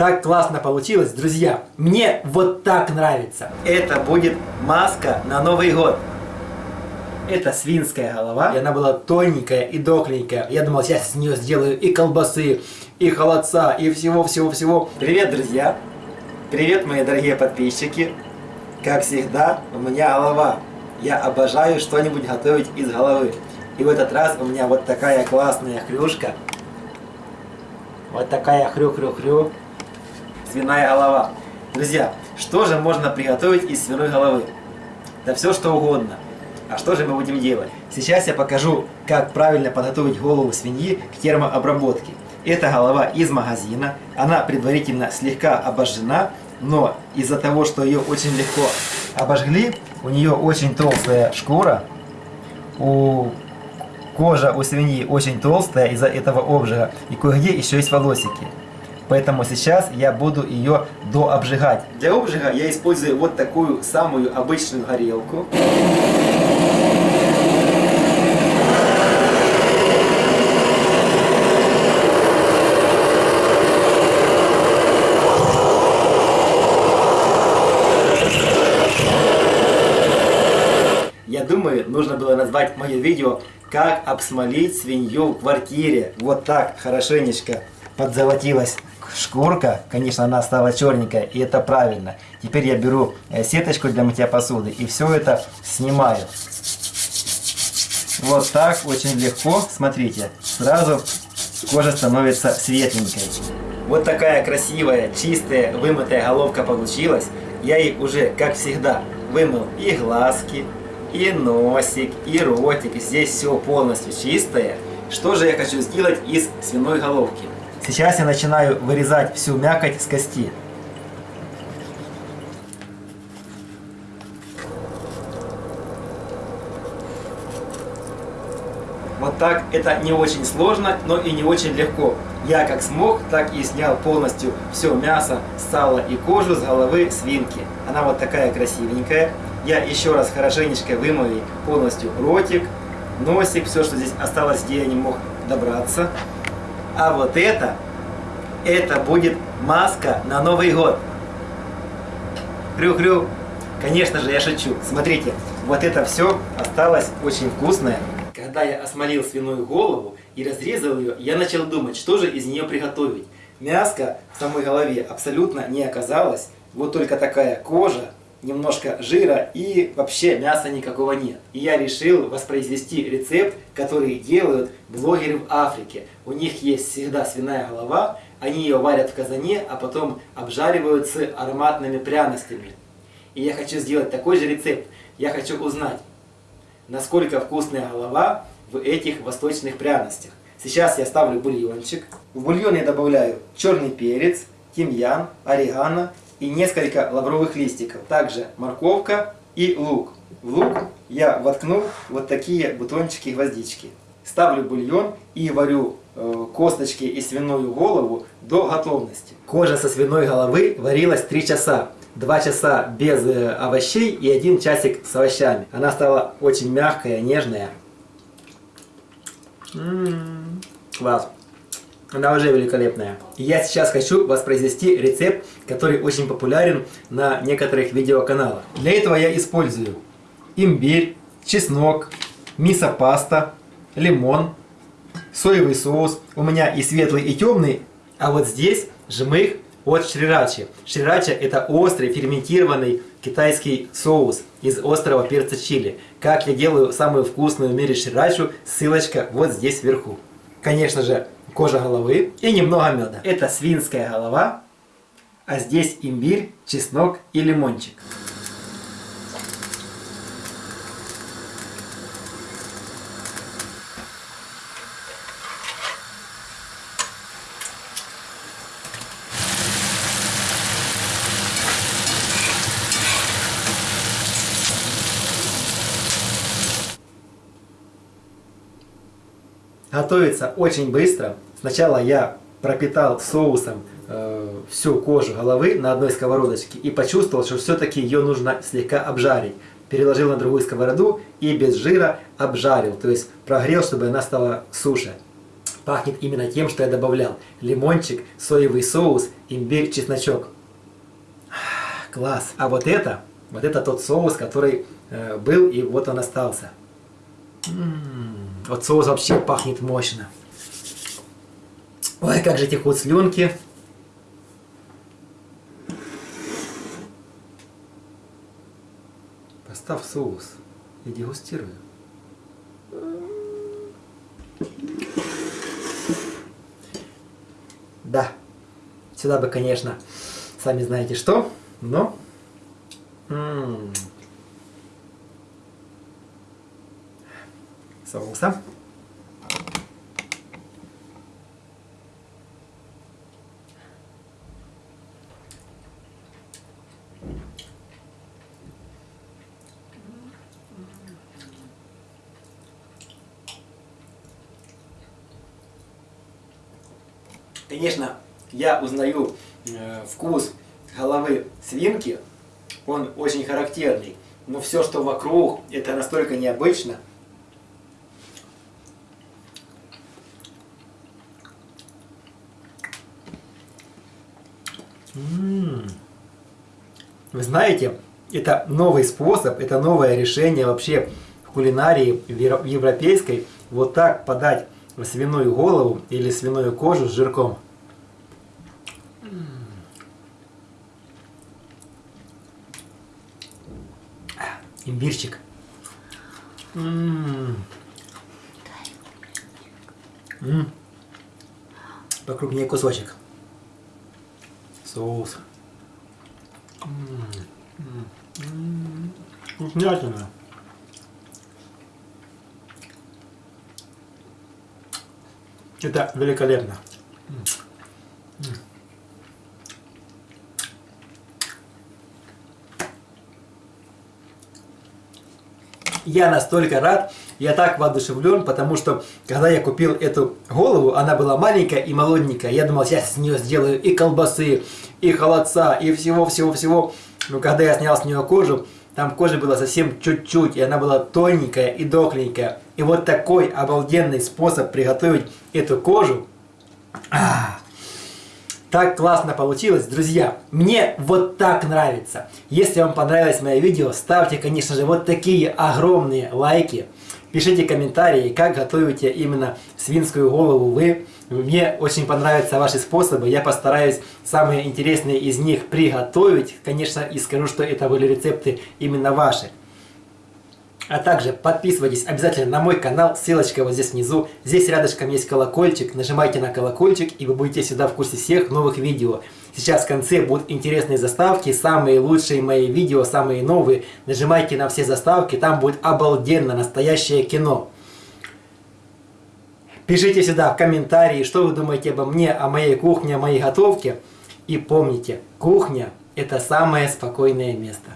Так классно получилось, друзья. Мне вот так нравится. Это будет маска на Новый год. Это свинская голова. И она была тоненькая и дохленькая. Я думал, сейчас с нее сделаю и колбасы, и холодца, и всего-всего-всего. Привет, друзья. Привет, мои дорогие подписчики. Как всегда, у меня голова. Я обожаю что-нибудь готовить из головы. И в этот раз у меня вот такая классная хрюшка. Вот такая хрю-хрю-хрю. Свиная голова. Друзья, что же можно приготовить из свиной головы? Да все что угодно. А что же мы будем делать? Сейчас я покажу, как правильно подготовить голову свиньи к термообработке. Это голова из магазина. Она предварительно слегка обожжена, но из-за того, что ее очень легко обожгли, у нее очень толстая шкура. У Кожа у свиньи очень толстая из-за этого обжига, и кое-где еще есть волосики. Поэтому сейчас я буду ее дообжигать. Для обжига я использую вот такую самую обычную горелку. Я думаю, нужно было назвать мое видео как обсмолить свинью в квартире. Вот так хорошенечко подзолотилась шкурка. Конечно, она стала черненькая, и это правильно. Теперь я беру э, сеточку для мытья посуды и все это снимаю. Вот так, очень легко. Смотрите, сразу кожа становится светленькой. Вот такая красивая, чистая, вымытая головка получилась. Я ей уже, как всегда, вымыл и глазки, и носик, и ротик. Здесь все полностью чистое. Что же я хочу сделать из свиной головки? Сейчас я начинаю вырезать всю мякоть с кости. Вот так это не очень сложно, но и не очень легко. Я как смог, так и снял полностью все мясо, сало и кожу с головы свинки. Она вот такая красивенькая. Я еще раз хорошенечко вымою полностью ротик, носик, все, что здесь осталось, где я не мог добраться. А вот это, это будет маска на Новый год. Хрю-хрю. Конечно же, я шучу. Смотрите, вот это все осталось очень вкусное. Когда я осмолил свиную голову и разрезал ее, я начал думать, что же из нее приготовить. Мяска в самой голове абсолютно не оказалось. Вот только такая кожа, немножко жира и вообще мяса никакого нет. И я решил воспроизвести рецепт, который делают блогеры в Африке. У них есть всегда свиная голова, они ее варят в казане, а потом обжаривают с ароматными пряностями. И я хочу сделать такой же рецепт. Я хочу узнать, насколько вкусная голова в этих восточных пряностях. Сейчас я ставлю бульончик. В бульон я добавляю черный перец, тимьян, орегано и несколько лавровых листиков. Также морковка и лук. В лук я воткнул вот такие бутончики гвоздички. Ставлю бульон и варю э, косточки и свиную голову до готовности. Кожа со свиной головы варилась 3 часа. 2 часа без э, овощей и 1 часик с овощами. Она стала очень мягкая, нежная. М -м -м, класс. Она уже великолепная. я сейчас хочу воспроизвести рецепт, который очень популярен на некоторых видеоканалах. Для этого я использую имбирь, чеснок, мисо-паста, лимон, соевый соус. У меня и светлый, и темный. А вот здесь жмых от шрирачи. Шрирача это острый ферментированный китайский соус из острого перца чили. Как я делаю самую вкусную в мире шрирачу, ссылочка вот здесь вверху. Конечно же, кожа головы и немного меда. Это свинская голова, а здесь имбирь, чеснок и лимончик. Готовится очень быстро. Сначала я пропитал соусом э, всю кожу головы на одной сковородочке и почувствовал, что все-таки ее нужно слегка обжарить. Переложил на другую сковороду и без жира обжарил, то есть прогрел, чтобы она стала суше. пахнет именно тем, что я добавлял. Лимончик, соевый соус, имбирь, чесночок. Класс. А вот это, вот это тот соус, который э, был, и вот он остался. М -м -м. Вот соус вообще пахнет мощно. Ой, как же текут слюнки. Поставь соус и дегустирую. Да, сюда бы, конечно, сами знаете что, но... М -м -м. Соуса. Конечно, я узнаю э, вкус головы свинки, он очень характерный, но все, что вокруг, это настолько необычно. Вы знаете, это новый способ, это новое решение вообще в кулинарии европейской. Вот так подать свиную голову или свиную кожу с жирком. Имбирчик. Покрупнее кусочек. Соус. Вкуснятина. Это великолепно. Я настолько рад, я так воодушевлен, потому что, когда я купил эту голову, она была маленькая и молоденькая. Я думал, я с нее сделаю и колбасы, и холодца, и всего-всего-всего. Но когда я снял с нее кожу, там кожи было совсем чуть-чуть, и она была тоненькая и дохленькая. И вот такой обалденный способ приготовить эту кожу. А, так классно получилось, друзья. Мне вот так нравится. Если вам понравилось мое видео, ставьте, конечно же, вот такие огромные лайки. Пишите комментарии, как готовите именно свинскую голову вы. Мне очень понравятся ваши способы. Я постараюсь самые интересные из них приготовить. Конечно, и скажу, что это были рецепты именно ваши. А также подписывайтесь обязательно на мой канал, ссылочка вот здесь внизу. Здесь рядышком есть колокольчик, нажимайте на колокольчик и вы будете всегда в курсе всех новых видео. Сейчас в конце будут интересные заставки, самые лучшие мои видео, самые новые. Нажимайте на все заставки, там будет обалденно настоящее кино. Пишите сюда в комментарии, что вы думаете обо мне, о моей кухне, о моей готовке. И помните, кухня – это самое спокойное место.